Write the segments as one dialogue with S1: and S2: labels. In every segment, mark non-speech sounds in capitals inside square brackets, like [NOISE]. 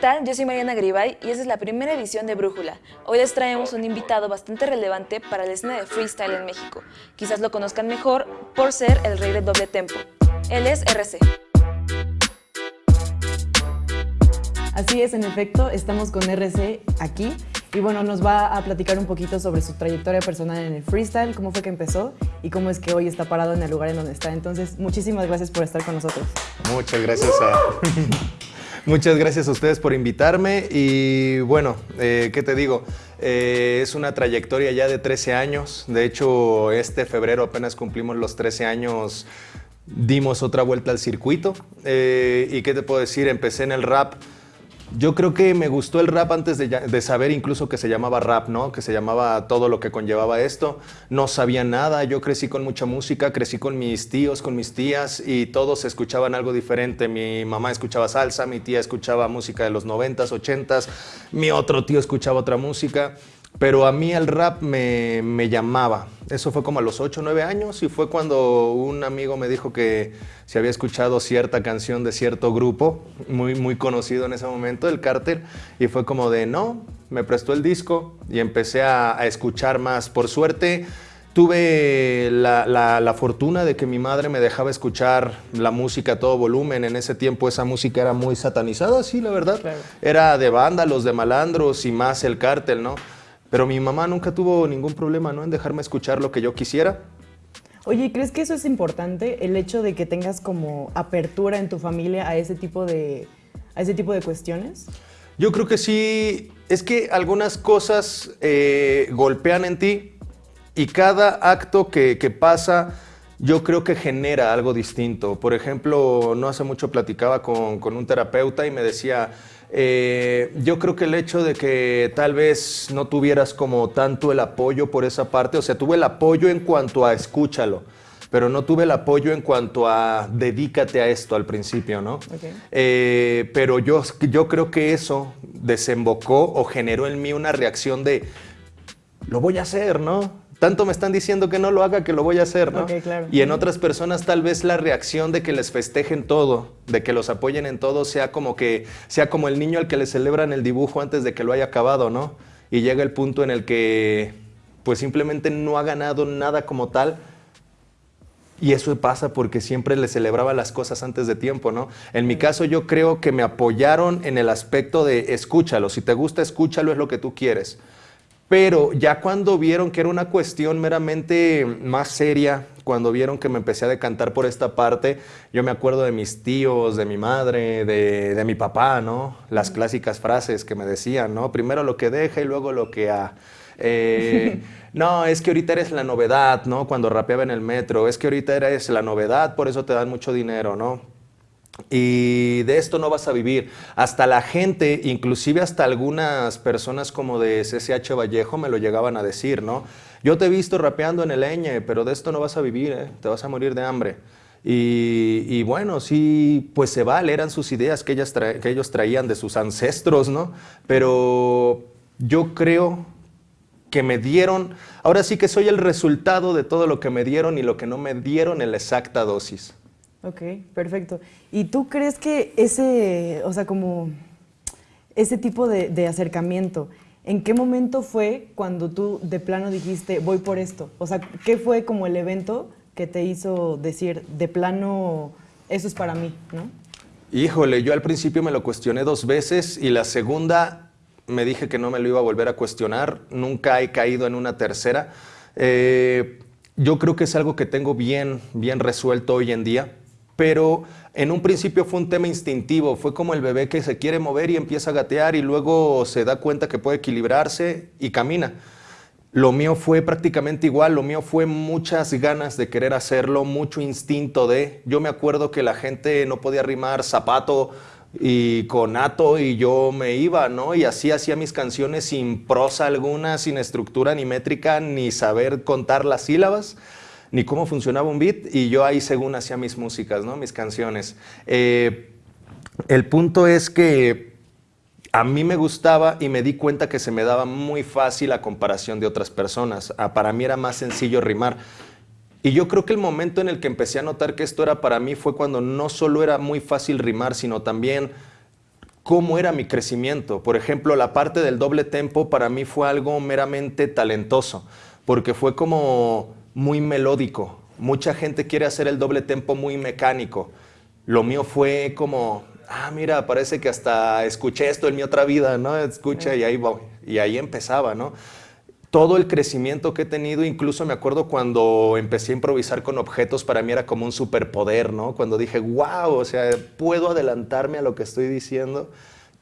S1: tal? Yo soy Mariana Gribay y esta es la primera edición de Brújula. Hoy les traemos un invitado bastante relevante para la escena de freestyle en México. Quizás lo conozcan mejor por ser el rey del doble tempo. Él es RC.
S2: Así es, en efecto, estamos con RC aquí y bueno, nos va a platicar un poquito sobre su trayectoria personal en el freestyle, cómo fue que empezó y cómo es que hoy está parado en el lugar en donde está. Entonces, muchísimas gracias por estar con nosotros.
S3: Muchas gracias a... [LAUGHS] Muchas gracias a ustedes por invitarme y bueno, eh, ¿qué te digo? Eh, es una trayectoria ya de 13 años, de hecho este febrero apenas cumplimos los 13 años, dimos otra vuelta al circuito eh, y ¿qué te puedo decir? Empecé en el rap yo creo que me gustó el rap antes de, saber incluso que se llamaba rap, ¿no? Que se llamaba todo lo que conllevaba esto. No sabía nada, yo crecí con mucha música, crecí con mis tíos, con mis tías y todos escuchaban algo diferente. Mi mamá escuchaba salsa, mi tía escuchaba música de los 90s, 80s, mi otro tío escuchaba otra música. Pero a mí el rap me, me, llamaba. Eso fue como a los 8 o 9 años y fue cuando un amigo me dijo que se había escuchado cierta canción de cierto grupo, muy, muy conocido en ese momento, el Carter, y fue como de no, me prestó el disco y empecé a, a escuchar más. Por suerte, Tuve la, la, la, fortuna de que mi madre me dejaba escuchar la música a todo volumen. En ese tiempo esa música era muy satanizada, sí, la verdad. Claro. Era de vándalos, de malandros y más el cártel, ¿no? Pero mi mamá nunca tuvo ningún problema ¿no? en dejarme escuchar lo que yo quisiera.
S2: Oye, ¿crees que eso es importante? El hecho de que tengas como apertura en tu familia a ese tipo de, a ese tipo de cuestiones.
S3: Yo creo que sí. Es que algunas cosas eh, golpean en ti y cada acto que, que pasa yo creo que genera algo distinto. Por ejemplo, no hace mucho platicaba con, con un terapeuta y me decía, eh, yo creo que el hecho de que tal vez no tuvieras como tanto el apoyo por esa parte, o sea, tuve el apoyo en cuanto a escúchalo, pero no tuve el apoyo en cuanto a dedícate a esto al principio, ¿no? Okay. Eh, pero yo, yo creo que eso desembocó o generó en mí una reacción de, lo voy a hacer, ¿no? Tanto me están diciendo que no lo haga que lo voy a hacer, ¿no?
S2: Okay, claro.
S3: Y en otras personas tal vez la reacción de que les festejen todo, de que los apoyen en todo, sea como que sea como el niño al que le celebran el dibujo antes de que lo haya acabado, ¿no? Y llega el punto en el que pues simplemente no ha ganado nada como tal. Y eso pasa porque siempre le celebraba las cosas antes de tiempo, ¿no? En mi caso yo creo que me apoyaron en el aspecto de escúchalo, si te gusta escúchalo es lo que tú quieres. Pero ya cuando vieron que era una cuestión meramente más seria, cuando vieron que me empecé a decantar por esta parte, yo me acuerdo de mis tíos, de mi madre, de, de mi papá, ¿no? Las clásicas frases que me decían, ¿no? Primero lo que deja y luego lo que ha. Eh, [LAUGHS] no, es que ahorita eres la novedad, ¿no? Cuando rapeaba en el metro, es que ahorita eres la novedad, por eso te dan mucho dinero, ¿no? Y de esto no vas a vivir. Hasta la gente, inclusive hasta algunas personas como de CCH Vallejo me lo llegaban a decir, ¿no? Yo te he visto rapeando en el Eñe, pero de esto no vas a vivir, ¿eh? te vas a morir de hambre. Y, bueno, sí, pues se vale, eran sus ideas que, que ellos traían de sus ancestros, ¿no? Pero yo creo que me dieron, ahora sí que soy el resultado de todo lo que me dieron y lo que no me dieron en la exacta dosis.
S2: Ok, perfecto. ¿Y tú crees que ese, o sea, como ese tipo de, acercamiento, ¿en qué momento fue cuando tú de plano dijiste, voy por esto? O sea, ¿qué fue como el evento que te hizo decir, de plano, eso es para mí, ¿no?
S3: Híjole, yo al principio me lo cuestioné dos veces y la segunda me dije que no me lo iba a volver a cuestionar, nunca he caído en una tercera. Eh, yo creo que es algo que tengo bien, bien resuelto hoy en día pero en un principio fue un tema instintivo, fue como el bebé que se quiere mover y empieza a gatear y luego se da cuenta que puede equilibrarse y camina. Lo mío fue prácticamente igual, lo mío fue muchas ganas de querer hacerlo, mucho instinto de... Yo me acuerdo que la gente no podía rimar zapato y conato y yo me iba, ¿no? Y así hacía mis canciones sin prosa alguna, sin estructura ni métrica, ni saber contar las sílabas ni cómo funcionaba un beat y yo ahí según hacía mis músicas, ¿no? mis canciones. Eh, el punto es que a mí me gustaba y me di cuenta que se me daba muy fácil a comparación de otras personas. Ah, para mí era más sencillo rimar. Y yo creo que el momento en el que empecé a notar que esto era para mí fue cuando no solo era muy fácil rimar, sino también cómo era mi crecimiento. Por ejemplo, la parte del doble tempo para mí fue algo meramente talentoso, porque fue como muy melódico. Mucha gente quiere hacer el doble tempo muy mecánico. Lo mío fue como, ah, mira, parece que hasta escuché esto en mi otra vida, ¿no? Escucha y ahí voy. Y ahí empezaba, ¿no? todo el crecimiento que he tenido, incluso me acuerdo cuando empecé a improvisar con objetos, para mí era como un superpoder, ¿no? Cuando dije, wow, o sea, puedo adelantarme a lo que estoy diciendo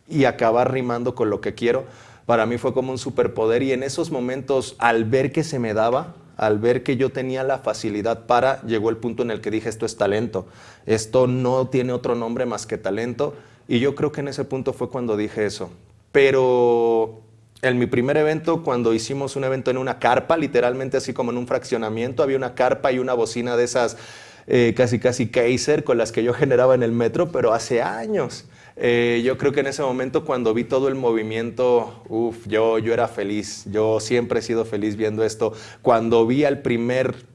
S3: y acabar rimando con lo que quiero, para mí fue como un superpoder y en esos momentos, al ver que se me daba, al ver que yo tenía la facilidad para, llegó el punto en el que dije, esto es talento, esto no tiene otro nombre más que talento, y yo creo que en ese punto fue cuando dije eso. Pero en mi primer evento, cuando hicimos un evento en una carpa, literalmente así como en un fraccionamiento, había una carpa y una bocina de esas eh, casi casi Kaiser con las que yo [LAUGHS] generaba en el metro, pero hace años. Eh, yo creo que en ese momento cuando vi todo el movimiento, uff, yo, yo era feliz, yo siempre he sido feliz viendo esto. Cuando vi al primer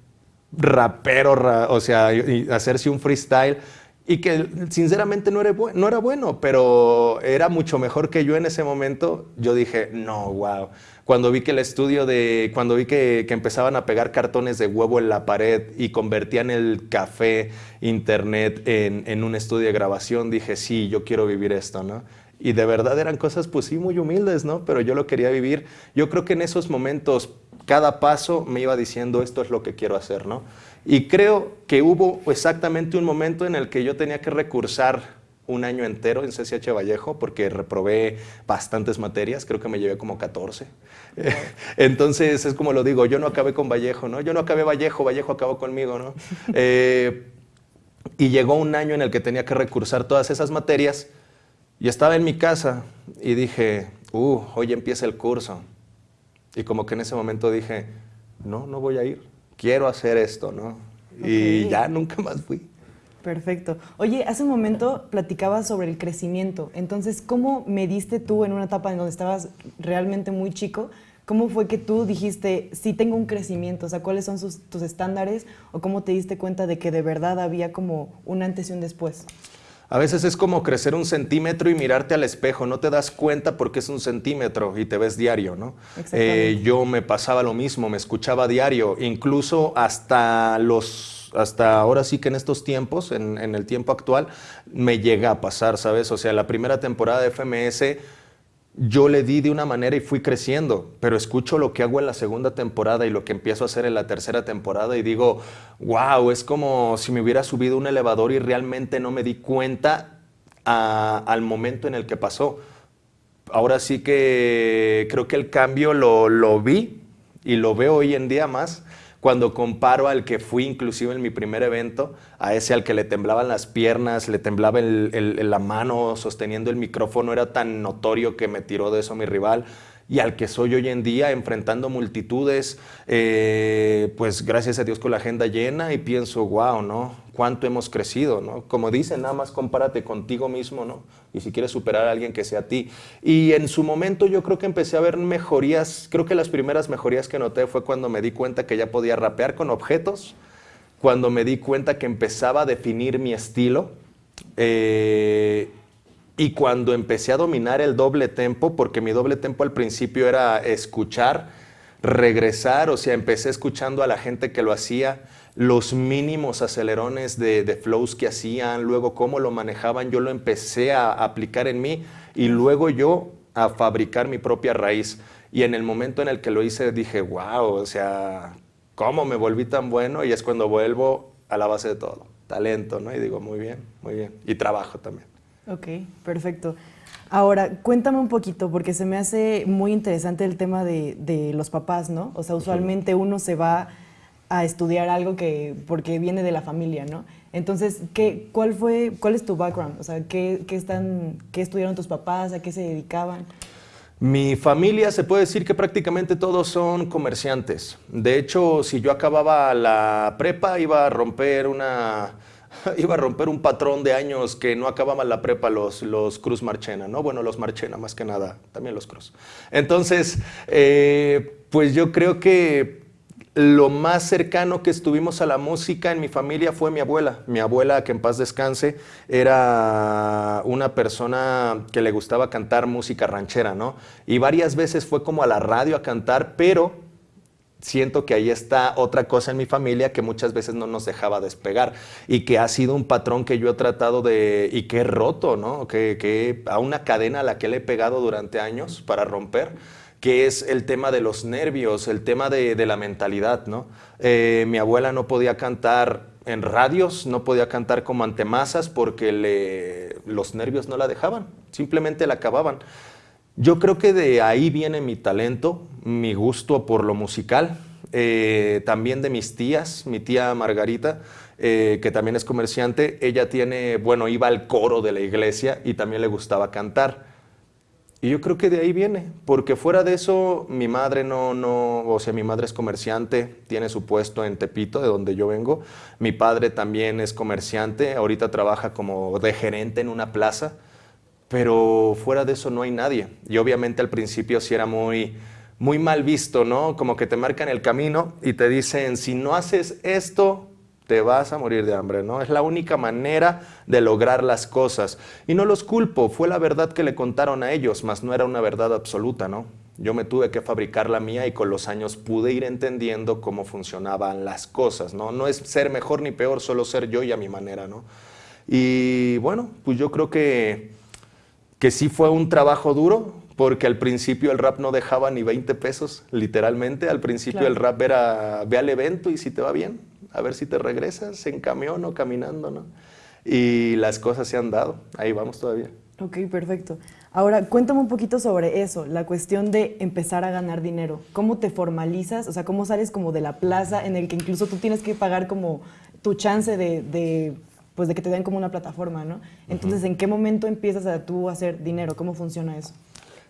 S3: rapero, o sea, hacerse un freestyle, y que sinceramente no era, no era bueno, pero era mucho mejor que yo en ese momento, yo dije, no, wow. Cuando vi que el estudio de, cuando vi que, que, empezaban a pegar cartones de huevo en la pared y convertían el café, internet en, en un estudio de grabación, dije, sí, yo quiero vivir esto, ¿no? Y de verdad eran cosas, pues sí, muy humildes, ¿no? Pero yo lo quería vivir. Yo creo que en esos momentos, cada paso me iba diciendo, esto es lo que quiero hacer, ¿no? Y creo que hubo exactamente un momento en el que yo tenía que recursar un año entero en CCH Vallejo porque reprobé bastantes materias, creo que me llevé como 14. [LAUGHS] Entonces es como lo digo, yo no acabé con Vallejo, ¿no? Yo no acabé Vallejo, Vallejo acabó conmigo, ¿no? [LAUGHS] Eh, y llegó un año en el que tenía que recursar todas esas materias y estaba en mi casa y dije, uh, hoy empieza el curso. Y como que en ese momento dije, no, no voy a ir quiero hacer esto, ¿no? Y ya nunca más fui.
S2: Perfecto. Oye, hace un momento platicabas sobre el crecimiento. Entonces, ¿cómo mediste tú en una etapa en donde estabas realmente muy chico? ¿Cómo fue que tú dijiste, sí tengo un crecimiento? O sea, ¿cuáles son tus estándares? ¿O cómo te diste cuenta de que de verdad había como un antes y un después?
S3: A veces es como crecer un centímetro y mirarte al espejo, no te das cuenta porque es un centímetro y te ves diario, ¿no? Eh, yo me pasaba lo mismo, me escuchaba diario, incluso hasta los hasta ahora sí que en estos tiempos, en, el tiempo actual, me llega a pasar, ¿sabes? O sea, la primera temporada de FMS yo le di de una manera y fui creciendo, pero escucho lo que hago en la segunda temporada y lo que empiezo a hacer en la tercera temporada y digo, wow, es como si me hubiera subido un elevador y realmente no me di cuenta al momento en el que pasó. Ahora sí que creo que el cambio lo, lo vi y lo veo hoy en día más cuando comparo al que fui inclusive en mi primer evento, a ese al que le temblaban las piernas, le temblaba la mano sosteniendo el micrófono, era tan notorio que me tiró de eso mi rival y al que soy hoy en día enfrentando multitudes, eh, pues gracias a Dios con la agenda llena y pienso, wow, ¿no? Cuánto hemos crecido, ¿no? Como dicen, nada más compárate contigo mismo, ¿no? Y si quieres superar a alguien que sea a ti. Y en su momento yo creo que empecé a ver mejorías, creo que las primeras mejorías que noté fue cuando me di cuenta que ya podía rapear con objetos, cuando me di cuenta que empezaba a definir mi estilo. Eh, y cuando empecé a dominar el doble tempo, porque mi doble tempo al principio era escuchar, regresar, o sea, empecé escuchando a la gente que lo hacía, los mínimos acelerones de, flows que hacían, luego cómo lo manejaban, yo lo empecé a aplicar en mí y luego yo a fabricar mi propia raíz. Y en el momento en el que lo hice dije, wow, o sea, ¿cómo me volví tan bueno? Y es cuando vuelvo a la base de todo, talento, ¿no? Y digo, muy bien, muy bien. Y trabajo también.
S2: Ok, perfecto. Ahora, cuéntame un poquito, porque se me hace muy interesante el tema de, los papás, ¿no? O sea, usualmente uno se va a estudiar algo que, porque viene de la familia, ¿no? Entonces, ¿qué, cuál, fue, ¿cuál es tu background? O sea, ¿qué, qué, están, ¿qué estudiaron tus papás? ¿A qué se dedicaban?
S3: Mi familia se puede decir que prácticamente todos son comerciantes. De hecho, si yo acababa la prepa, iba a romper una [LAUGHS] iba a romper un patrón de años que no acababan la prepa los, los Cruz Marchena, ¿no? Bueno, los Marchena más que nada, también los Cruz. Entonces, eh, pues yo creo que lo más cercano que estuvimos a la música en mi familia fue mi abuela. Mi abuela, que en paz descanse, era una persona que le gustaba cantar música ranchera, ¿no? Y varias veces fue como a la radio a cantar, pero siento que ahí está otra cosa en mi familia que muchas veces no nos dejaba despegar y que ha sido un patrón que yo he tratado de y que he roto, ¿no? Que, que a una cadena a la que le he pegado durante años para romper que es el tema de los nervios, el tema de, la mentalidad, ¿no? Eh, mi abuela no podía cantar en radios, no podía cantar como antemasas porque los nervios no la dejaban, simplemente la acababan. Yo creo que de ahí viene mi talento, mi gusto por lo musical, eh, también de mis tías, mi tía Margarita, eh, que también es comerciante, ella tiene, bueno, iba al coro de la iglesia y también le gustaba cantar. Y yo creo que de ahí viene, porque fuera de eso, mi madre no, no, o sea, mi madre es comerciante, tiene su puesto en Tepito, de donde yo vengo. Mi padre también es comerciante, ahorita trabaja como de gerente en una plaza, pero fuera de eso no hay nadie. Y obviamente al principio sí era muy, muy mal visto, ¿no? Como que te marcan el camino y te dicen, si no haces esto, te vas a morir de hambre, ¿no? Es la única manera de lograr las cosas. Y no los culpo, fue la verdad que le contaron a ellos, mas no era una verdad absoluta, ¿no? Yo me tuve que fabricar la mía y con los años pude ir entendiendo cómo funcionaban las cosas, ¿no? No es ser mejor ni peor, solo ser yo y a mi manera, ¿no? Y bueno, pues yo creo que, que sí fue un trabajo duro, porque al principio el rap no dejaba ni 20 pesos, literalmente. Al principio el rap era, ve al evento y si te va bien, a ver si te regresas en camión o caminando, ¿no? Y las cosas se han dado, ahí vamos todavía.
S2: Ok, perfecto. Ahora, cuéntame un poquito sobre eso, la cuestión de empezar a ganar dinero. ¿Cómo te formalizas? O sea, ¿cómo sales como de la plaza en el que incluso tú tienes que pagar como tu chance de, pues de que te den como una plataforma, ¿no? Entonces, ¿en qué momento empiezas a tú a hacer dinero? ¿Cómo funciona eso?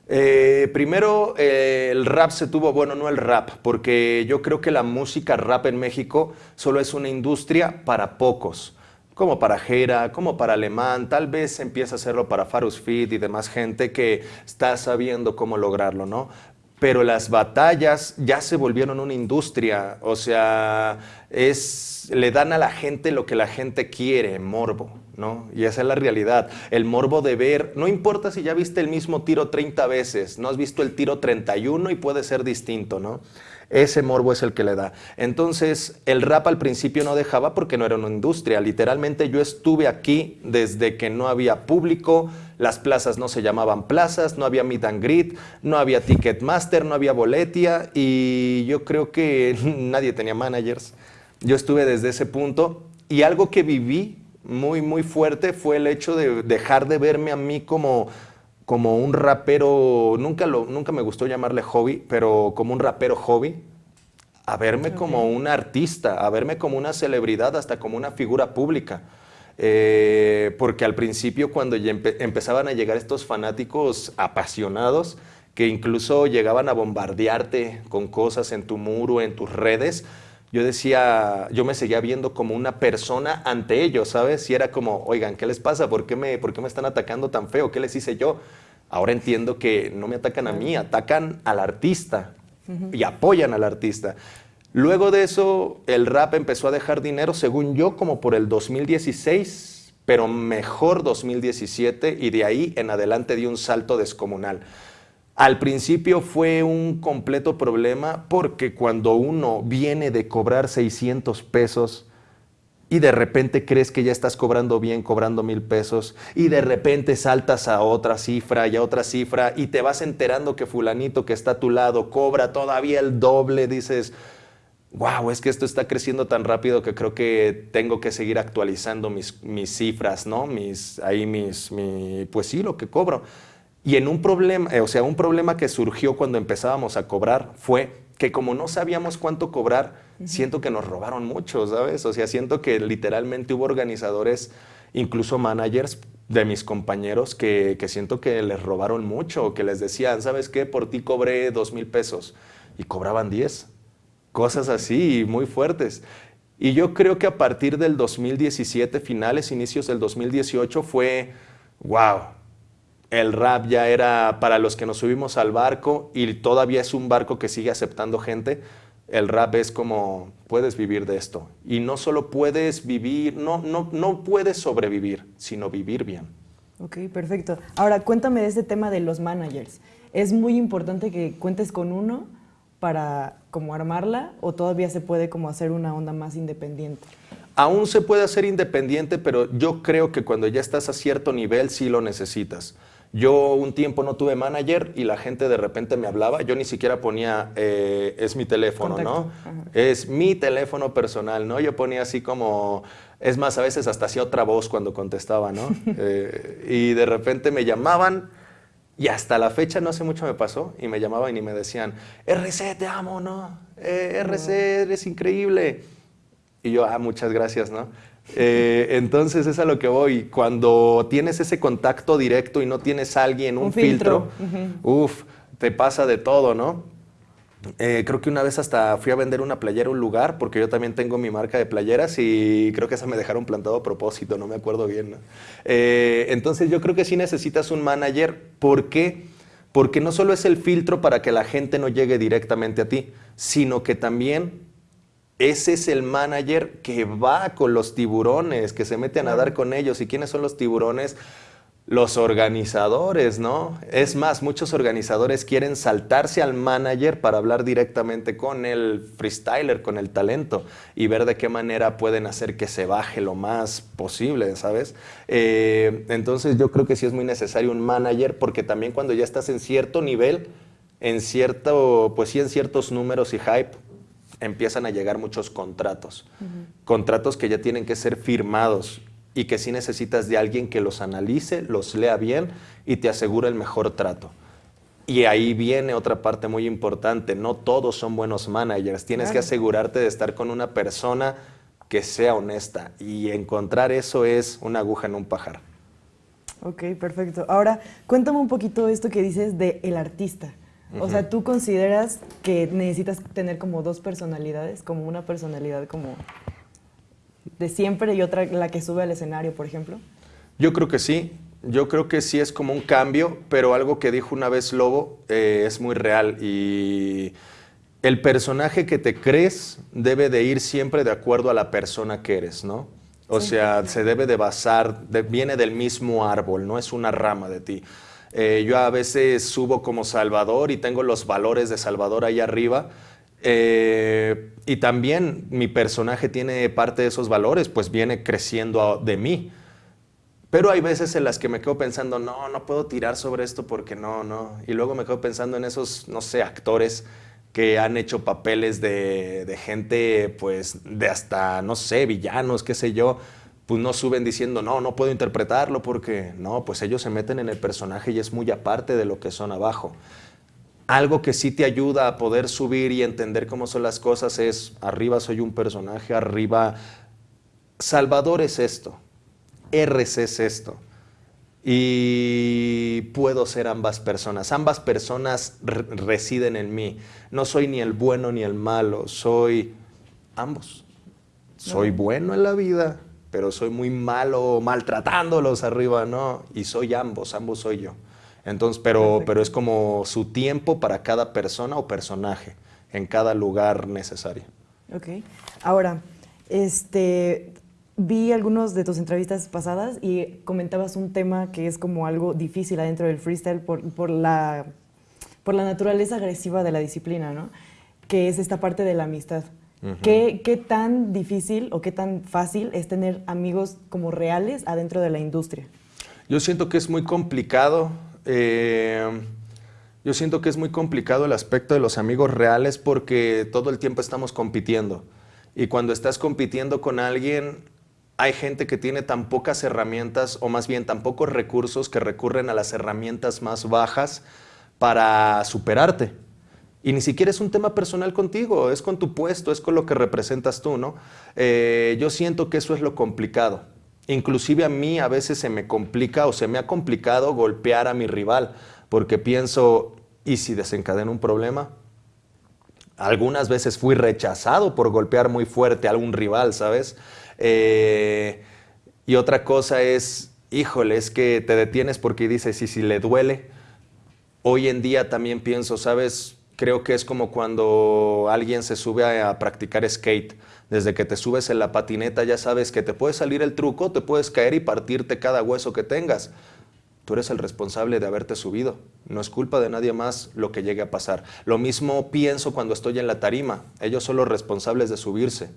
S3: Eh, primero, eh, el rap se tuvo, bueno, no el rap, porque yo creo que la música rap en México solo es una industria para pocos, como para Jera, como para Alemán, tal vez empieza a hacerlo para Farus Fit y demás gente que está sabiendo cómo lograrlo, ¿no? Pero las batallas ya se volvieron una industria, o sea, es, le dan a la gente lo que la gente quiere, morbo. ¿No? Y esa es la realidad. El morbo de ver, no importa si ya viste el mismo tiro 30 veces, no has visto el tiro 31 y puede ser distinto, ¿no? Ese morbo es el que le da. Entonces, el rap al principio no dejaba porque no era una industria. Literalmente yo estuve aquí desde que no había público, las plazas no se llamaban plazas, no había meet and greet, no había Ticketmaster, no había boletia y yo creo que [LAUGHS] nadie tenía managers. Yo estuve desde ese punto y algo que viví muy, muy fuerte fue el hecho de dejar de verme a mí como, como un rapero, nunca, lo, nunca me gustó llamarle hobby, pero como un rapero hobby, a verme como un artista, a verme como una celebridad, hasta como una figura pública. Eh, porque al principio cuando empezaban a llegar estos fanáticos apasionados, que incluso llegaban a bombardearte con cosas en tu muro, en tus redes, yo decía, yo me seguía viendo como una persona ante ellos, ¿sabes? Y era como, oigan, ¿qué les pasa? ¿Por qué me, por qué me están atacando tan feo? ¿Qué les hice yo? Ahora entiendo que no me atacan a mí, atacan al artista y apoyan al artista. Luego de eso, el rap empezó a dejar dinero, según yo, como por el 2016, pero mejor 2017, y de ahí en adelante dio un salto descomunal. Al principio fue un completo problema porque cuando uno viene de cobrar 600 pesos y de repente crees que ya estás cobrando bien, cobrando mil pesos, y de repente saltas a otra cifra y a otra cifra y te vas enterando que fulanito que está a tu lado cobra todavía el doble, dices, wow, es que esto está creciendo tan rápido que creo que tengo que seguir actualizando mis, mis cifras, ¿no? Mis, ahí mis, mi, pues sí, lo que cobro. Y en un problema, eh, o sea, un problema que surgió cuando empezábamos a cobrar fue que como no sabíamos cuánto cobrar, siento que nos robaron mucho, ¿sabes? O sea, siento que literalmente hubo organizadores, incluso managers de mis compañeros que, que siento que les robaron mucho, que les decían, ¿sabes qué? Por ti cobré dos mil pesos y cobraban diez. Cosas así, muy fuertes. Y yo creo que a partir del 2017, finales, inicios del 2018, fue, wow, el rap ya era para los que nos subimos al barco y todavía es un barco que sigue aceptando gente, el rap es como, puedes vivir de esto. Y no solo puedes vivir, no, no, no puedes sobrevivir, sino vivir bien.
S2: Ok, perfecto. Ahora, cuéntame de este tema de los managers. ¿Es muy importante que cuentes con uno para como armarla o todavía se puede como hacer una onda más independiente?
S3: Aún se puede hacer independiente, pero yo creo que cuando ya estás a cierto nivel sí lo necesitas. Yo un tiempo no tuve manager y la gente de repente me hablaba, yo ni siquiera ponía, eh, es mi teléfono, ¿no? Es mi teléfono personal, ¿no? Yo ponía así como, es más, a veces hasta hacía otra voz cuando contestaba, ¿no? [LAUGHS] Eh, y de repente me llamaban y hasta la fecha, no hace mucho me pasó, y me llamaban y me decían, RC, te amo, ¿no? Eh, RC, eres increíble. Y yo, ah, muchas gracias, ¿no? Eh, entonces es a lo que voy. Cuando tienes ese contacto directo y no tienes a alguien, un, filtro, uff, te pasa de todo, ¿no? Eh, creo que una vez hasta fui a vender una playera a un lugar, porque yo también tengo mi marca de playeras y creo que esa me dejaron plantado a propósito, no me acuerdo bien. Eh, entonces yo creo que sí necesitas un manager. ¿Por qué? Porque no solo es el filtro para que la gente no llegue directamente a ti, sino que también ese es el manager que va con los tiburones, que se mete a nadar con ellos. ¿Y quiénes son los tiburones? Los organizadores, ¿no? Es más, muchos organizadores quieren saltarse al manager para hablar directamente con el freestyler, con el talento y ver de qué manera pueden hacer que se baje lo más posible, ¿sabes? Eh, entonces yo creo que sí es muy necesario un manager porque también cuando ya estás en cierto nivel, en cierto, pues sí, en ciertos números y hype, empiezan a llegar muchos contratos. Contratos que ya tienen que ser firmados y que sí necesitas de alguien que los analice, los lea bien y te asegure el mejor trato. Y ahí viene otra parte muy importante, no todos son buenos managers, tienes que asegurarte de estar con una persona que sea honesta y encontrar eso es una aguja en un pajar.
S2: Ok, perfecto. Ahora, cuéntame un poquito esto que dices de el artista. O sea, ¿tú consideras que necesitas tener como dos personalidades? Como una personalidad como de siempre y otra la que sube al escenario, por ejemplo?
S3: Yo creo que sí. Yo creo que sí es como un cambio, pero algo que dijo una vez Lobo eh, es muy real y el personaje que te crees debe de ir siempre de acuerdo a la persona que eres, ¿no? O sea, se debe de basar, viene del mismo árbol, no es una rama de ti. Eh, yo a veces subo como Salvador y tengo los valores de Salvador ahí arriba. Eh, y también mi personaje tiene parte de esos valores, pues viene creciendo de mí. Pero hay veces en las que me quedo pensando, no, no puedo tirar sobre esto porque no, no. Y luego me quedo pensando en esos, no sé, actores que han hecho papeles de, de gente, pues, de hasta, no sé, villanos, qué sé yo pues no suben diciendo, no, no puedo interpretarlo porque no, pues ellos se meten en el personaje y es muy aparte de lo que son abajo. Algo que sí te ayuda a poder subir y entender cómo son las cosas es, arriba soy un personaje, arriba Salvador es esto, RC es esto. Y puedo ser ambas personas. Ambas personas residen en mí. No soy ni el bueno ni el malo, soy ambos. Soy bueno en la vida, pero soy muy malo maltratándolos arriba, ¿no? Y soy ambos, ambos soy yo. Entonces, pero, pero es como su tiempo para cada persona o personaje, en cada lugar necesario.
S2: Ok. Ahora, este, vi algunos de tus entrevistas pasadas y comentabas un tema que es como algo difícil adentro del freestyle por, por, la, por la naturaleza agresiva de la disciplina, ¿no? Que es esta parte de la amistad. ¿Qué, tan difícil o qué tan fácil es tener amigos como reales adentro de la industria?
S3: Yo siento que es muy complicado. Eh, yo siento que es muy complicado el aspecto de los amigos reales porque todo el tiempo estamos compitiendo. Y cuando estás compitiendo con alguien, hay gente que tiene tan pocas herramientas, o más bien tan pocos recursos, que recurren a las herramientas más bajas para superarte. Y ni siquiera es un tema personal contigo, es con tu puesto, es con lo que representas tú, ¿no? Eh, yo siento que eso es lo complicado. Inclusive a mí a veces se me complica o se me ha complicado golpear a mi rival, porque pienso, ¿y si desencadena un problema? Algunas veces fui rechazado por golpear muy fuerte a algún rival, ¿sabes? Eh, y otra cosa es, híjole, es que te detienes porque dices, ¿y si le duele? Hoy en día también pienso, ¿sabes? Creo que es como cuando alguien se sube a, practicar skate. Desde que te subes en la patineta ya sabes que te puede salir el truco, te puedes caer y partirte cada hueso que tengas. Tú eres el responsable de haberte subido. No es culpa de nadie más lo que llegue a pasar. Lo mismo pienso cuando estoy en la tarima. Ellos son los responsables de subirse.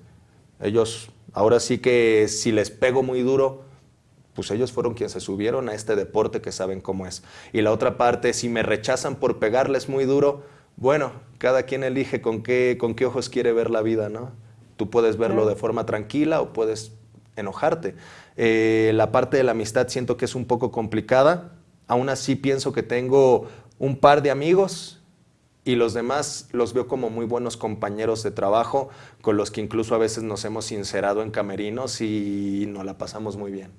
S3: Ellos, ahora sí que si les pego muy duro, pues ellos fueron quienes se subieron a este deporte que saben cómo es. Y la otra parte, si me rechazan por pegarles muy duro, bueno, cada quien elige con qué, con qué ojos quiere ver la vida, ¿no? Tú puedes verlo de forma tranquila o puedes enojarte. Eh, la parte de la amistad siento que es un poco complicada. Aún así pienso que tengo un par de amigos y los demás los veo como muy buenos compañeros de trabajo con los que incluso a veces nos hemos sincerado en camerinos y nos la pasamos muy bien.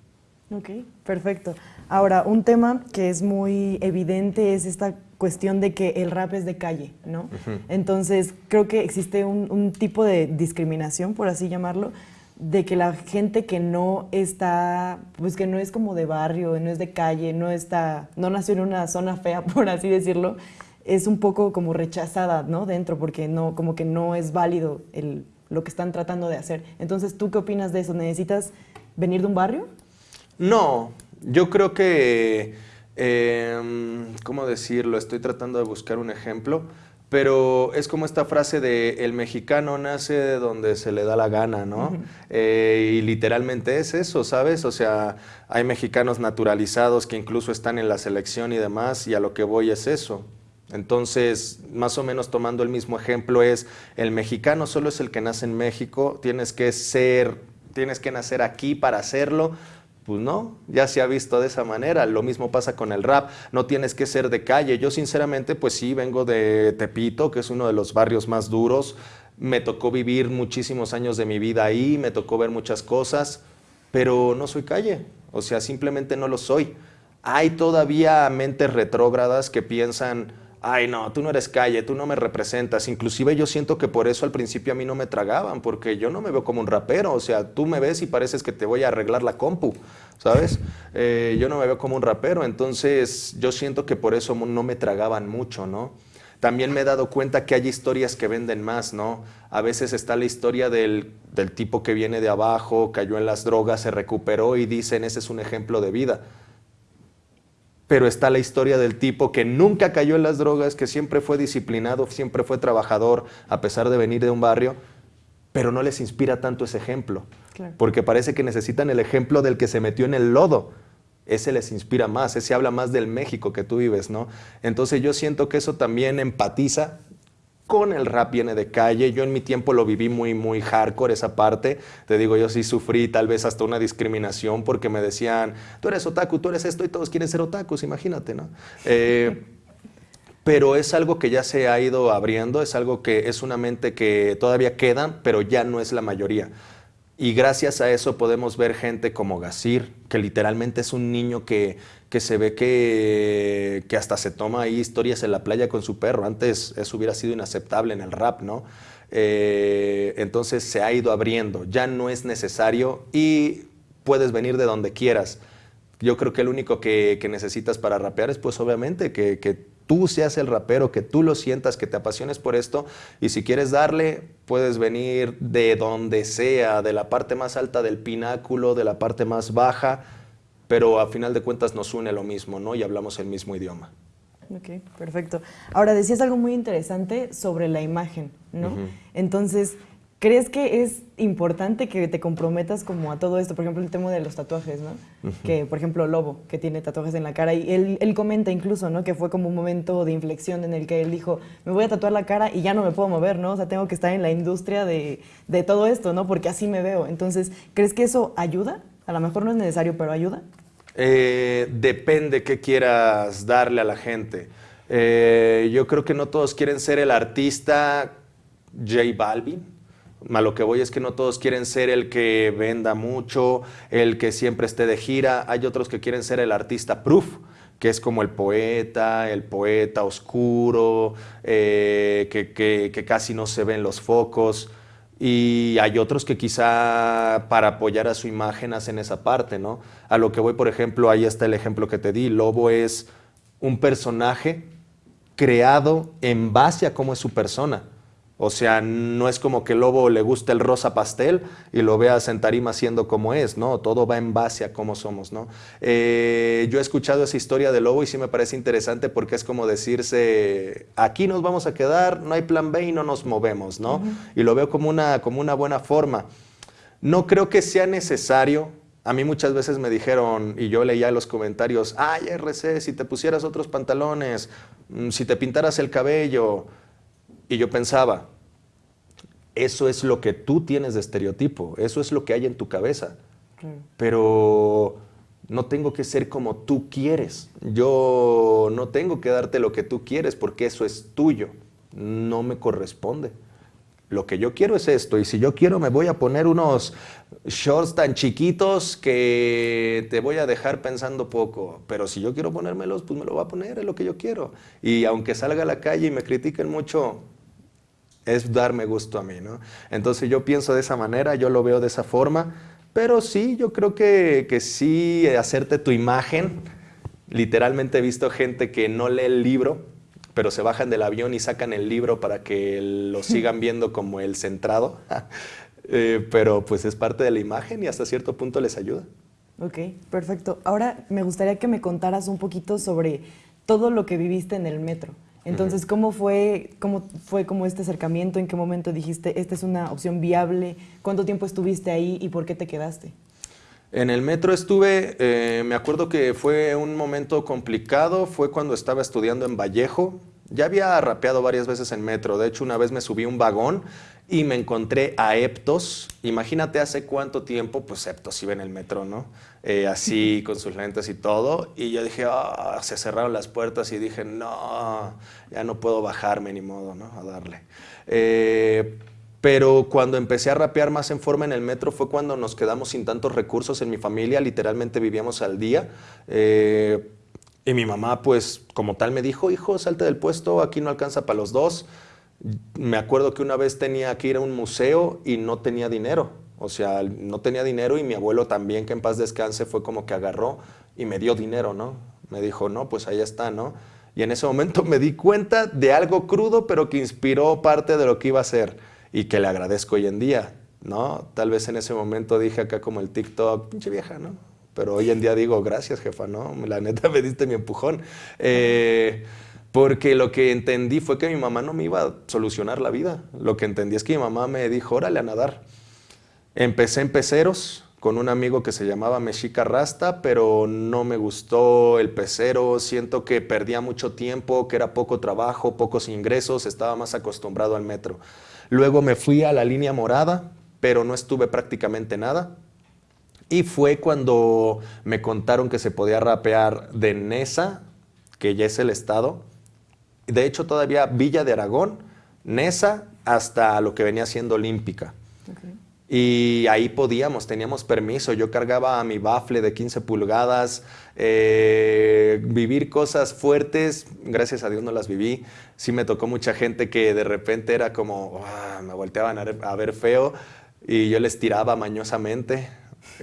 S2: Ok, perfecto. Ahora, un tema que es muy evidente es esta cuestión de que el rap es de calle, ¿no? Entonces, creo que existe un, tipo de discriminación, por así llamarlo, de que la gente que no está, pues que no es como de barrio, no es de calle, no está, no nació en una zona fea, [LAUGHS] por así decirlo, es un poco como rechazada, ¿no? Dentro, porque no, como que no es válido el, lo que están tratando de hacer. Entonces, ¿tú qué opinas de eso? ¿Necesitas venir de un barrio?
S3: No, yo creo que, eh, ¿cómo decirlo? Estoy tratando de buscar un ejemplo, pero es como esta frase de el mexicano nace de donde se le da la gana, ¿no? eh, y literalmente es eso, ¿sabes? O sea, hay mexicanos naturalizados que incluso están en la selección y demás, y a lo que voy es eso. Entonces, más o menos tomando el mismo ejemplo es, el mexicano solo es el que nace en México, tienes que ser, tienes que nacer aquí para hacerlo, pues no, ya se ha visto de esa manera. Lo mismo pasa con el rap. No tienes que ser de calle. Yo sinceramente, pues sí, vengo de Tepito, que es uno de los barrios más duros. Me tocó vivir muchísimos años de mi vida ahí, me tocó ver muchas cosas, pero no soy calle. O sea, simplemente no lo soy. Hay todavía mentes retrógradas que piensan ay no, tú no eres calle, tú no me representas. Inclusive yo siento que por eso al principio a mí no me tragaban, porque yo no me veo como un rapero, o sea, tú me ves y pareces que te voy a arreglar la compu, ¿sabes? Eh, yo no me veo como un rapero, entonces yo siento que por eso no me tragaban mucho, ¿no? También me he dado cuenta que hay historias que venden más, ¿no? A veces está la historia del, del tipo que viene de abajo, cayó en las drogas, se recuperó y dicen, ese es un ejemplo de vida pero está la historia del tipo que nunca cayó en las drogas, que siempre fue disciplinado, siempre fue trabajador, a pesar de venir de un barrio, pero no les inspira tanto ese ejemplo, porque parece que necesitan el ejemplo del que se metió en el lodo. Ese les inspira más, ese habla más del México que tú vives, ¿no? Entonces yo siento que eso también empatiza con el rap viene de calle. Yo en mi tiempo lo viví muy, muy hardcore esa parte. Te digo, yo sí sufrí tal vez hasta una discriminación porque me decían, tú eres otaku, tú eres esto y todos quieren ser otakus, imagínate, ¿no? Eh, pero es algo que ya se ha ido abriendo, es algo que es una mente que todavía queda, pero ya no es la mayoría. Y gracias a eso podemos ver gente como Gasir, que literalmente es un niño que, que se ve que, que, hasta se toma ahí historias en la playa con su perro. Antes eso hubiera sido inaceptable en el rap, ¿no? Eh, entonces se ha ido abriendo, ya no es necesario y puedes venir de donde quieras. Yo creo que el único que, que necesitas para rapear es pues obviamente que, que tú seas el rapero, que tú lo sientas, que te apasiones por esto y si quieres darle, puedes venir de donde sea, de la parte más alta del pináculo, de la parte más baja, pero a final de cuentas nos une lo mismo, ¿no? Y hablamos el mismo idioma.
S2: Ok, perfecto. Ahora decías algo muy interesante sobre la imagen, ¿no? Entonces, ¿Crees que es importante que te comprometas como a todo esto? Por ejemplo, el tema de los tatuajes, ¿no? Que, por ejemplo, Lobo, que tiene tatuajes en la cara, y él, él, comenta incluso, ¿no? Que fue como un momento de inflexión en el que él dijo, me voy a tatuar la cara y ya no me puedo mover, ¿no? O sea, tengo que estar en la industria de, de todo esto, ¿no? Porque así me veo. Entonces, ¿crees que eso ayuda? A lo mejor no es necesario, pero ayuda.
S3: Eh, depende qué quieras darle a la gente. Eh, yo creo que no todos quieren ser el artista J Balvin a lo que voy es que no todos quieren ser el que venda mucho, el que siempre esté de gira. Hay otros que quieren ser el artista proof, que es como el poeta, el poeta oscuro, eh, que, que, casi no se ven los focos. Y hay otros que quizá para apoyar a su imagen hacen esa parte, ¿no? A lo que voy, por ejemplo, ahí está el ejemplo que te di. Lobo es un personaje creado en base a cómo es su persona. O sea, no es como que el lobo le guste el rosa pastel y lo veas en tarima siendo como es, ¿no? Todo va en base a cómo somos, ¿no? Eh, yo he escuchado esa historia del lobo y sí me parece interesante porque es como decirse, aquí nos vamos a quedar, no hay plan B y no nos movemos, ¿no? Y lo veo como una, como una buena forma. No creo que sea necesario a mí muchas veces me dijeron, y yo leía los comentarios, ay, RC, si te pusieras otros pantalones, mm, si te pintaras el cabello, y yo pensaba, eso es lo que tú tienes de estereotipo, eso es lo que hay en tu cabeza. Pero no tengo que ser como tú quieres. Yo no tengo que darte lo que tú quieres porque eso es tuyo. No me corresponde. Lo que yo quiero es esto y si yo quiero me voy a poner unos shorts tan chiquitos que te voy a dejar pensando poco, pero si yo quiero ponérmelos, pues me lo voy a poner, es lo que yo quiero. Y aunque salga a la calle y me critiquen mucho, es darme gusto a mí, ¿no? Entonces yo pienso de esa manera, yo lo veo de esa forma, pero sí, yo creo que, que sí, hacerte tu imagen, literalmente he visto gente que no lee el libro, pero se bajan del avión y sacan el libro para que lo sigan viendo como el centrado, [LAUGHS] eh, pero pues es parte de la imagen y hasta cierto punto les ayuda.
S2: Ok, perfecto. Ahora me gustaría que me contaras un poquito sobre todo lo que viviste en el metro. Entonces, ¿cómo fue, cómo fue como este acercamiento? ¿En qué momento dijiste, esta es una opción viable? ¿Cuánto tiempo estuviste ahí y por qué te quedaste?
S3: En el metro estuve, eh, me acuerdo que fue un momento complicado, fue cuando estaba estudiando en Vallejo. Ya había rapeado varias veces en metro, de hecho una vez me subí un vagón y me encontré a Eptos. Imagínate hace cuánto tiempo, pues Eptos iba en el metro, ¿no? Eh, así [LAUGHS] con sus lentes y todo. Y yo dije, ah, se cerraron las puertas y dije, no, ya no puedo bajarme ni modo, ¿no? A darle. Eh, pero cuando empecé a rapear más en forma en el metro fue cuando nos quedamos sin tantos recursos en mi familia, literalmente vivíamos al día. Eh, y mi mamá, pues, como tal, me dijo, hijo, salte del puesto, aquí no alcanza para los dos me acuerdo que una vez tenía que ir a un museo y no tenía dinero. O sea, no tenía dinero y mi abuelo también, que en paz descanse, fue como que agarró y me dio dinero, ¿no? Me dijo, no, pues ahí está, ¿no? Y en ese momento me di cuenta de algo crudo, pero que inspiró parte de lo que iba a hacer y que le agradezco hoy en día, ¿no? Tal vez en ese momento dije acá como el TikTok, pinche vieja, ¿no? Pero hoy en día digo, gracias, jefa, ¿no? La neta me diste mi empujón. Eh, porque lo que entendí fue que mi mamá no me iba a solucionar la vida. Lo que entendí es que mi mamá me dijo, órale a nadar. Empecé en peceros con un amigo que se llamaba Mexica Rasta, pero no me gustó el pecero. Siento que perdía mucho tiempo, que era poco trabajo, pocos ingresos, estaba más acostumbrado al metro. Luego me fui a la línea morada, pero no estuve prácticamente nada. Y fue cuando me contaron que se podía rapear de Nesa, que ya es el estado, de hecho todavía Villa de Aragón, Nesa, hasta lo que venía siendo Olímpica. Y ahí podíamos, teníamos permiso. Yo cargaba a mi bafle de 15 pulgadas, eh, vivir cosas fuertes, gracias a Dios no las viví. Sí me tocó mucha gente que de repente era como, ah", me volteaban a ver feo y yo les tiraba mañosamente.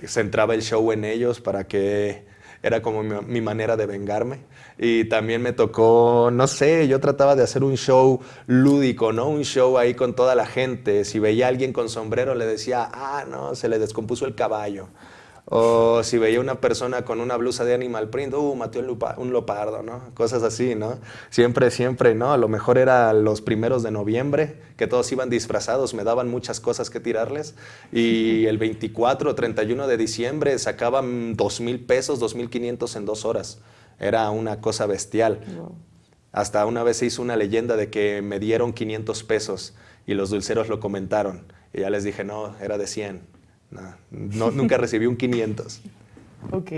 S3: Centraba el show en ellos para que era como mi, manera de vengarme. Y también me tocó, no sé, yo trataba de hacer un show lúdico, ¿no? Un show ahí con toda la gente. Si veía a alguien con sombrero, le decía, ah, no, se le descompuso el caballo. O si veía una persona con una blusa de animal print, uh, mató un, lopardo, ¿no? Cosas así, ¿no? Siempre, siempre, ¿no? A lo mejor era los primeros de noviembre, que todos iban disfrazados, me daban muchas cosas que tirarles. Y el 24 o 31 de diciembre sacaban dos mil pesos, dos mil quinientos en dos horas. Era una cosa bestial. Hasta una vez se hizo una leyenda de que me dieron 500 pesos y los dulceros lo comentaron. Y ya les dije, no, era de 100 no, nunca recibí un 500. [LAUGHS]
S2: Ok,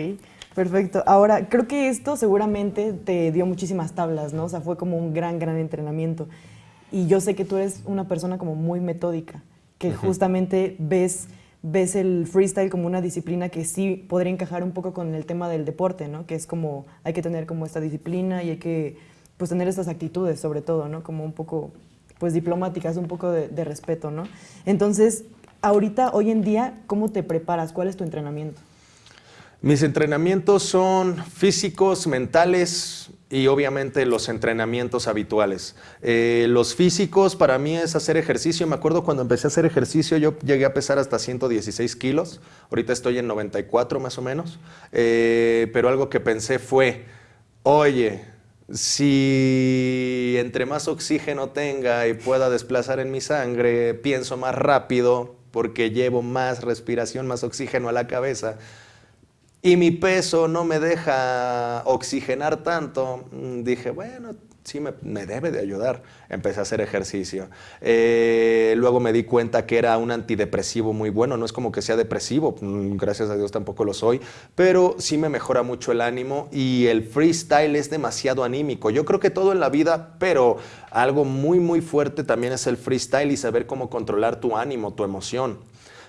S2: perfecto. Ahora, creo que esto seguramente te dio muchísimas tablas, ¿no? O sea, fue como un gran, gran entrenamiento. Y yo sé que tú eres una persona como muy metódica, que justamente ves, ves el freestyle como una disciplina que sí podría encajar un poco con el tema del deporte, ¿no? Que es como, hay que tener como esta disciplina y hay que, pues, tener estas actitudes sobre todo, ¿no? Como un poco, pues, diplomáticas, un poco de, de respeto, ¿no? Entonces, ahorita, hoy en día, ¿cómo te preparas? ¿Cuál es tu entrenamiento?
S3: Mis entrenamientos son físicos, mentales y obviamente los entrenamientos habituales. Eh, los físicos para mí es hacer ejercicio. Me acuerdo cuando empecé a hacer ejercicio yo llegué a pesar hasta 116 kilos. Ahorita estoy en 94 más o menos. Eh, pero algo que pensé fue, oye, si entre más oxígeno tenga y pueda desplazar en mi sangre, pienso más rápido porque llevo más respiración, más oxígeno a la cabeza y mi peso no me deja oxigenar tanto, mm, dije, bueno, sí me, debe de ayudar. Empecé a hacer ejercicio. Eh, luego me di cuenta que era un antidepresivo muy bueno. No es como que sea depresivo, mm, gracias a Dios tampoco lo soy, pero sí me mejora mucho el ánimo y el freestyle es demasiado anímico. Yo creo que todo en la vida, pero algo muy, muy fuerte también es el freestyle y saber cómo controlar tu ánimo, tu emoción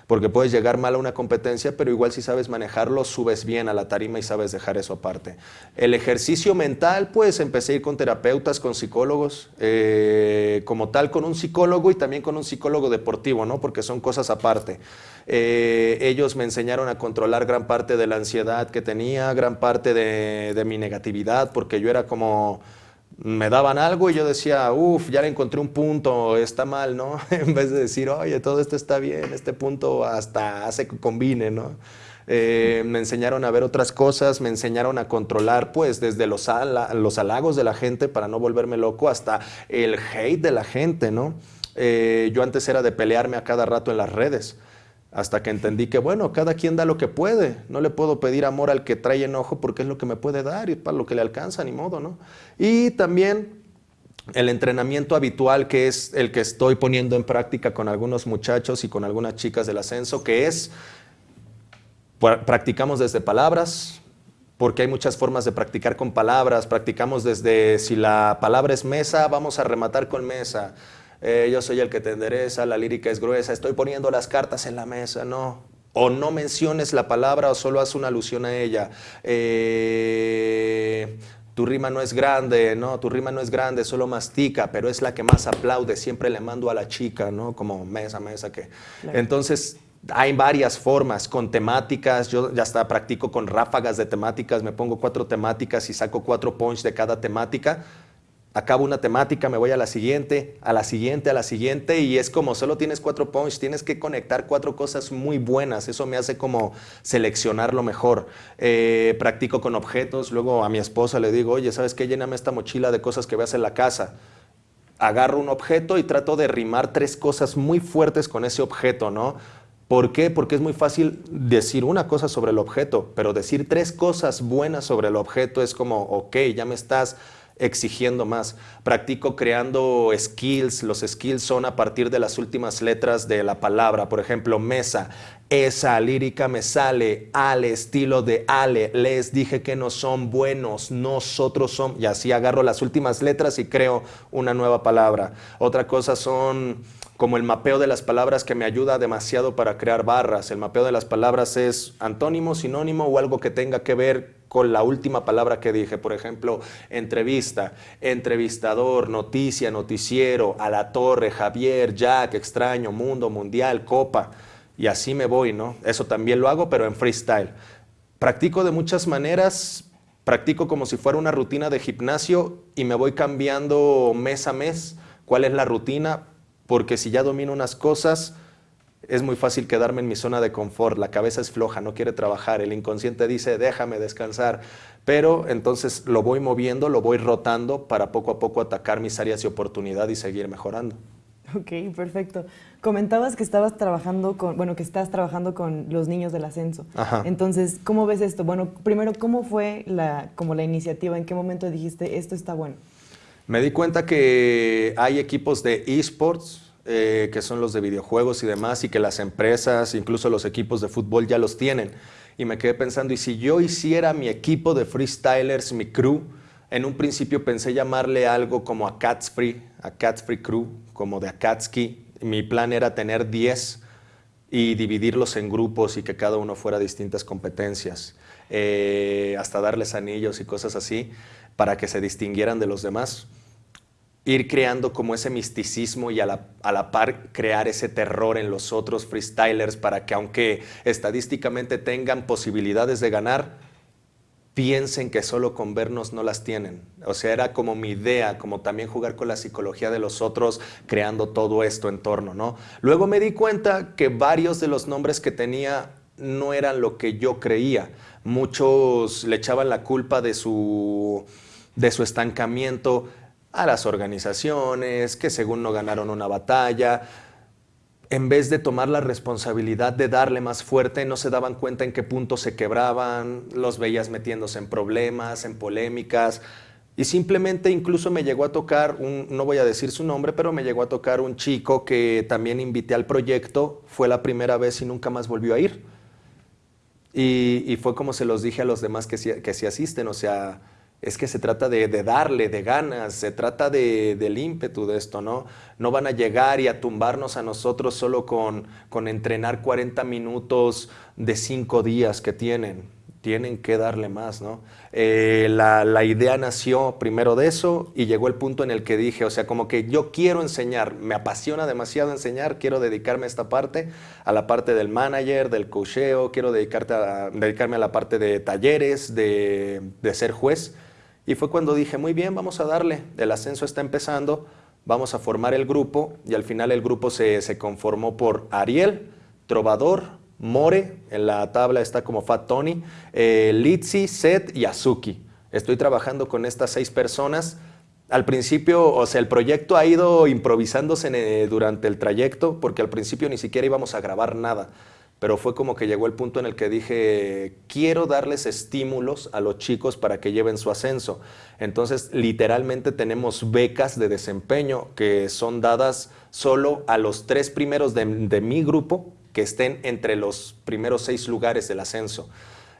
S3: porque puedes llegar mal a una competencia, pero igual si sabes manejarlo, subes bien a la tarima y sabes dejar eso aparte. El ejercicio mental, pues empecé a ir con terapeutas, con psicólogos, eh, como tal con un psicólogo y también con un psicólogo deportivo, ¿no? porque son cosas aparte. Eh, ellos me enseñaron a controlar gran parte de la ansiedad que tenía, gran parte de, de mi negatividad, porque yo era como me daban algo y yo decía, uff, ya le encontré un punto, está mal, ¿no? [LAUGHS] en vez de decir, oye, todo esto está bien, este punto hasta hace que combine, ¿no? Eh, me enseñaron a ver otras cosas, me enseñaron a controlar, pues, desde los, los halagos de la gente para no volverme loco hasta el hate de la gente, ¿no? Eh, yo antes era de pelearme a cada rato en las redes. Hasta que entendí que, bueno, cada quien da lo que puede. No le puedo pedir amor al que trae enojo porque es lo que me puede dar y para lo que le alcanza, ni modo, ¿no? Y también el entrenamiento habitual que es el que estoy poniendo en práctica con algunos muchachos y con algunas chicas del ascenso, que es, practicamos desde palabras, porque hay muchas formas de practicar con palabras, practicamos desde, si la palabra es mesa, vamos a rematar con mesa eh, yo soy el que te endereza, la lírica es gruesa, estoy poniendo las cartas en la mesa, no. O no menciones la palabra o solo haz una alusión a ella. Eh, tu rima no es grande, no, tu rima no es grande, solo mastica, pero es la que más aplaude, siempre le mando a la chica, ¿no? Como mesa, mesa, que... Entonces, hay varias formas, con temáticas, yo ya hasta practico con ráfagas de temáticas, me pongo cuatro temáticas y saco cuatro points de cada temática, acabo una temática, me voy a la siguiente, a la siguiente, a la siguiente, y es como solo tienes cuatro points, tienes que conectar cuatro cosas muy buenas, eso me hace como seleccionar lo mejor. Eh, practico con objetos, luego a mi esposa le digo, oye, ¿sabes qué? Lléname esta mochila de cosas que veas en la casa. Agarro un objeto y trato de rimar tres cosas muy fuertes con ese objeto, ¿no? ¿Por qué? Porque es muy fácil decir una cosa sobre el objeto, pero decir tres cosas buenas sobre el objeto es como, ok, ya me estás exigiendo más. Practico creando skills. Los skills son a partir de las últimas letras de la palabra. Por ejemplo, mesa. Esa lírica me sale al estilo de Ale. Les dije que no son buenos, nosotros somos. Y así agarro las últimas letras y creo una nueva palabra. Otra cosa son como el mapeo de las palabras que me ayuda demasiado para crear barras. El mapeo de las palabras es antónimo, sinónimo o algo que tenga que ver con la última palabra que dije. Por ejemplo, entrevista, entrevistador, noticia, noticiero, a la torre, Javier, Jack, extraño, mundo, mundial, copa. Y así me voy, ¿no? Eso también lo hago, pero en freestyle. Practico de muchas maneras, practico como si fuera una rutina de gimnasio y me voy cambiando mes a mes cuál es la rutina porque si ya domino unas cosas, es muy fácil quedarme en mi zona de confort, la cabeza es floja, no quiere trabajar, el inconsciente dice, déjame descansar, pero entonces lo voy moviendo, lo voy rotando para poco a poco atacar mis áreas de oportunidad y seguir mejorando.
S2: Ok, perfecto. Comentabas que estabas trabajando con, bueno, que estás trabajando con los niños del ascenso. Ajá. Entonces, ¿cómo ves esto? Bueno, primero, ¿cómo fue la, como la iniciativa? ¿En qué momento dijiste, esto está bueno?
S3: Me di cuenta que hay equipos de esports, eh, que son los de videojuegos y demás, y que las empresas, incluso los equipos de fútbol ya los tienen. Y me quedé pensando, ¿y si yo hiciera mi equipo de freestylers, mi crew? En un principio pensé llamarle algo como a Cats Free, a Cats Free Crew, como de Akatsuki. Mi plan era tener 10 y dividirlos en grupos y que cada uno fuera distintas competencias, eh, hasta darles anillos y cosas así, para que se distinguieran de los demás. Ir creando como ese misticismo y a la, a la, par crear ese terror en los otros freestylers para que aunque estadísticamente tengan posibilidades de ganar, piensen que solo con vernos no las tienen. O sea, era como mi idea, como también jugar con la psicología de los otros, creando todo esto en torno, ¿no? Luego me di cuenta que varios de los nombres que tenía no eran lo que yo creía. Muchos le echaban la culpa de su, de su estancamiento a las organizaciones, que según no ganaron una batalla, en vez de tomar la responsabilidad de darle más fuerte, no se daban cuenta en qué punto se quebraban, los veías metiéndose en problemas, en polémicas, y simplemente incluso me llegó a tocar, un, no voy a decir su nombre, pero me llegó a tocar un chico que también invité al proyecto, fue la primera vez y nunca más volvió a ir. Y, fue como se los dije a los demás que que sí asisten, o sea, es que se trata de, darle, de ganas, se trata de, del ímpetu de esto, ¿no? No van a llegar y a tumbarnos a nosotros solo con, entrenar 40 minutos de 5 días que tienen. Tienen que darle más, ¿no? Eh, la, idea nació primero de eso y llegó el punto en el que dije, o sea, como que yo quiero enseñar, me apasiona demasiado enseñar, quiero dedicarme a esta parte, a la parte del manager, del cocheo, quiero dedicarme a la parte de talleres, de, de ser juez y fue cuando dije, muy bien, vamos a darle, el ascenso está empezando, vamos a formar el grupo y al final el grupo se, conformó por Ariel, Trovador, More, en la tabla está como Fat Tony, eh, Litsi, Seth y Azuki. Estoy trabajando con estas seis personas. Al principio, o sea, el proyecto ha ido improvisándose eh, durante el trayecto porque al principio ni siquiera íbamos a grabar nada pero fue como que llegó el punto en el que dije, quiero darles estímulos a los chicos para que lleven su ascenso. Entonces, literalmente tenemos becas de desempeño que son dadas solo a los tres primeros de, mi grupo que estén entre los primeros seis lugares del ascenso.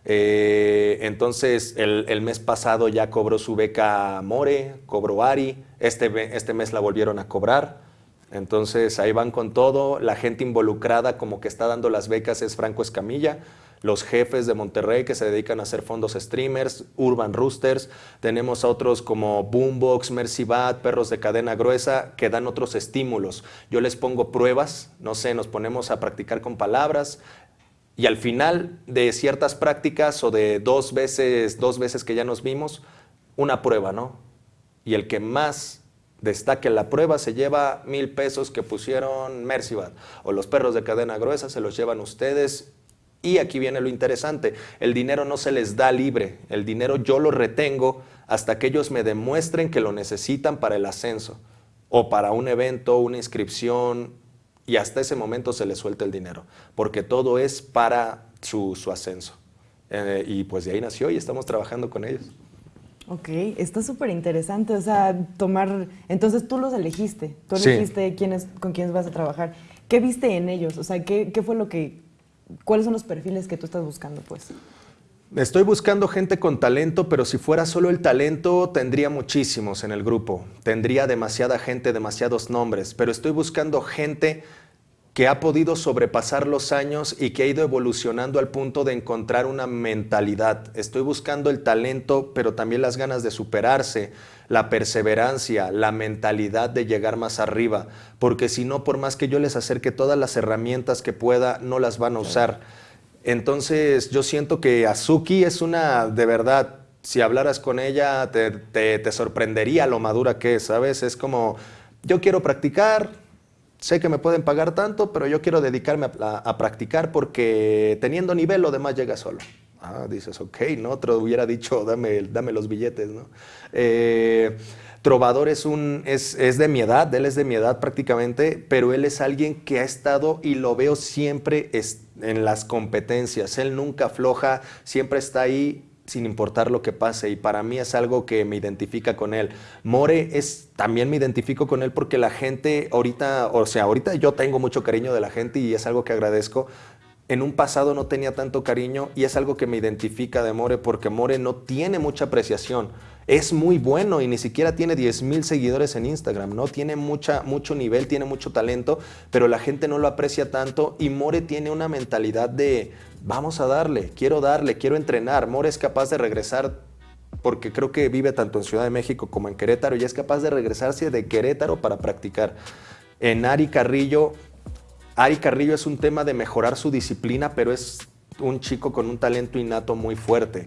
S3: Eh, entonces, el, mes pasado ya cobró su beca More, cobró Ari, este, este mes la volvieron a cobrar. Entonces ahí van con todo, la gente involucrada como que está dando las becas es Franco Escamilla, los jefes de Monterrey que se dedican a hacer fondos streamers, Urban Roosters, tenemos a otros como Boombox, Mercy Bat, Perros de Cadena Gruesa, que dan otros estímulos. Yo les pongo pruebas, no sé, nos ponemos a practicar con palabras, y al final de ciertas prácticas o de dos veces, dos veces que ya nos vimos, una prueba, ¿no? Y el que más destaque la prueba, se lleva mil pesos que pusieron Mercibat o los perros de cadena gruesa se los llevan ustedes. Y aquí viene lo interesante, el dinero no se les da libre, el dinero yo lo retengo hasta que ellos me demuestren que lo necesitan para el ascenso o para un evento, una inscripción, y hasta ese momento se les suelta el dinero, porque todo es para su, ascenso. Eh, y pues de ahí nació y estamos trabajando con ellos.
S2: Ok, está súper interesante, o sea, tomar, entonces tú los elegiste, tú elegiste quiénes, con quiénes vas a trabajar. ¿Qué viste en ellos? O sea, ¿qué, ¿qué, fue lo que, cuáles son los perfiles que tú estás buscando, pues?
S3: Estoy buscando gente con talento, pero si fuera solo el talento, tendría muchísimos en el grupo. Tendría demasiada gente, demasiados nombres, pero estoy buscando gente que ha podido sobrepasar los años y que ha ido evolucionando al punto de encontrar una mentalidad. Estoy buscando el talento, pero también las ganas de superarse, la perseverancia, la mentalidad de llegar más arriba, porque si no, por más que yo les acerque todas las herramientas que pueda, no las van a usar. Entonces yo siento que Azuki es una, de verdad, si hablaras con ella, te, te sorprendería lo madura que es, ¿sabes? Es como, yo quiero practicar, sé que me pueden pagar tanto, pero yo quiero dedicarme a, practicar porque teniendo nivel lo demás llega solo. Ah, dices, ok, ¿no? Otro hubiera dicho, dame, dame los billetes, ¿no? Eh, Trovador es, un, es, es, de mi edad, él es de mi edad prácticamente, pero él es alguien que ha estado y lo veo siempre en las competencias. Él nunca afloja, siempre está ahí sin importar lo que pase y para mí es algo que me identifica con él. More es también me identifico con él porque la gente ahorita, o sea, ahorita yo tengo mucho cariño de la gente y es algo que agradezco. En un pasado no tenía tanto cariño y es algo que me identifica de More porque More no tiene mucha apreciación. Es muy bueno y ni siquiera tiene 10 mil seguidores en Instagram, ¿no? Tiene mucha, mucho nivel, tiene mucho talento, pero la gente no lo aprecia tanto y More tiene una mentalidad de, vamos a darle, quiero darle, quiero entrenar. More es capaz de regresar porque creo que vive tanto en Ciudad de México como en Querétaro y es capaz de regresarse de Querétaro para practicar. En Ari Carrillo, Ari Carrillo es un tema de mejorar su disciplina, pero es un chico con un talento innato muy fuerte.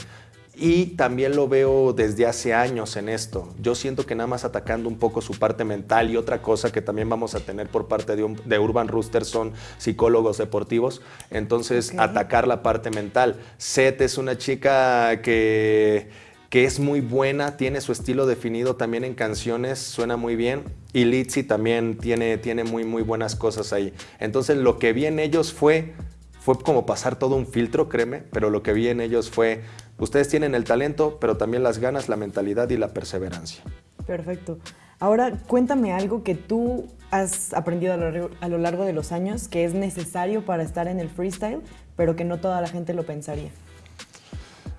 S3: Y también lo veo desde hace años en esto. Yo siento que nada más atacando un poco su parte mental y otra cosa que también vamos a tener por parte de, Urban Rooster son psicólogos deportivos. Entonces, atacar la parte mental. Seth es una chica que que es muy buena, tiene su estilo definido también en canciones, suena muy bien. Y Litzy también tiene, tiene muy, muy buenas cosas ahí. Entonces lo que vi en ellos fue, fue como pasar todo un filtro, créeme, pero lo que vi en ellos fue, ustedes tienen el talento, pero también las ganas, la mentalidad y la perseverancia.
S2: Perfecto. Ahora cuéntame algo que tú has aprendido a lo largo de los años que es necesario para estar en el freestyle, pero que no toda la gente lo pensaría.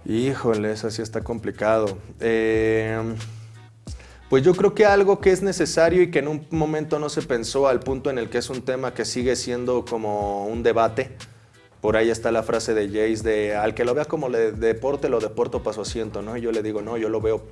S3: Híjole, eso sí está complicado. Em, pues yo creo que algo que es necesario y que en un momento no se pensó al punto en el que es un tema que sigue siendo como un debate. Por ahí está la frase de Jace de al que lo vea como deporte, lo deporto para su asiento, ¿no? Y yo le digo, no, yo lo veo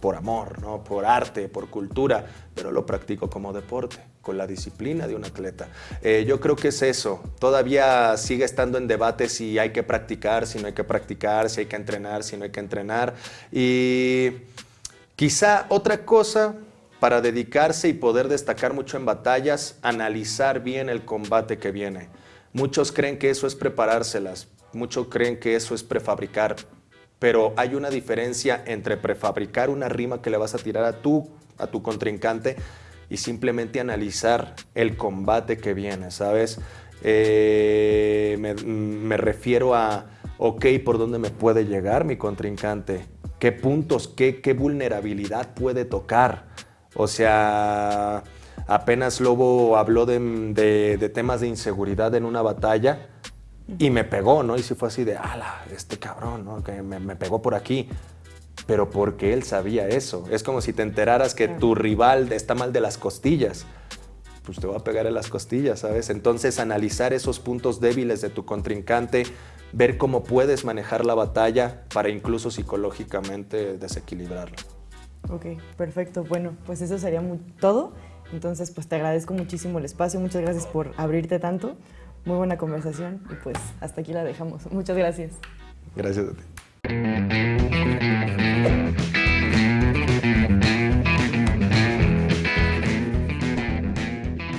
S3: por amor, ¿no? por arte, por cultura, pero lo practico como deporte, con la disciplina de un atleta. Eh, yo creo que es eso. Todavía sigue estando en debate si hay que practicar, si no hay que practicar, si hay que entrenar, si no hay que entrenar. Y quizá otra cosa para dedicarse y poder destacar mucho en batallas, analizar bien el combate que viene. Muchos creen que eso es preparárselas, muchos creen que eso es prefabricar, pero hay una diferencia entre prefabricar una rima que le vas a tirar a tu, a tu contrincante y simplemente analizar el combate que viene, ¿sabes? Eh, me, refiero a, ok, ¿por dónde me puede llegar mi contrincante? ¿Qué puntos, qué, qué vulnerabilidad puede tocar? O sea, apenas Lobo habló de, de temas de inseguridad en una batalla, y me pegó, ¿no? Y si fue así de, ala, este cabrón, ¿no? Que me, pegó por aquí. Pero porque él sabía eso. Es como si te enteraras que tu rival está mal de las costillas. Pues te va a pegar en las costillas, ¿sabes? Entonces analizar esos puntos débiles de tu contrincante, ver cómo puedes manejar la batalla para incluso psicológicamente desequilibrarlo.
S2: Ok, perfecto. Bueno, pues eso sería todo. Entonces, pues te agradezco muchísimo el espacio. Muchas gracias por abrirte tanto. Muy buena conversación y pues hasta aquí la dejamos. Muchas gracias.
S3: Gracias a ti.